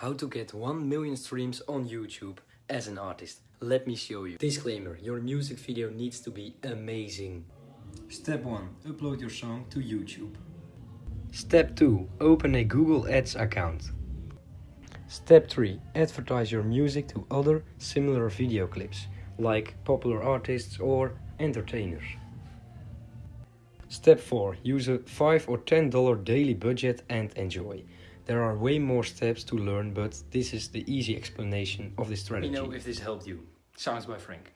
How to get 1 million streams on YouTube as an artist. Let me show you. Disclaimer, your music video needs to be amazing. Step 1. Upload your song to YouTube. Step 2. Open a Google Ads account. Step 3. Advertise your music to other similar video clips, like popular artists or entertainers. Step 4. Use a 5 or 10 dollar daily budget and enjoy. There are way more steps to learn, but this is the easy explanation of this strategy. Let me know if this helped you. Sounds by Frank.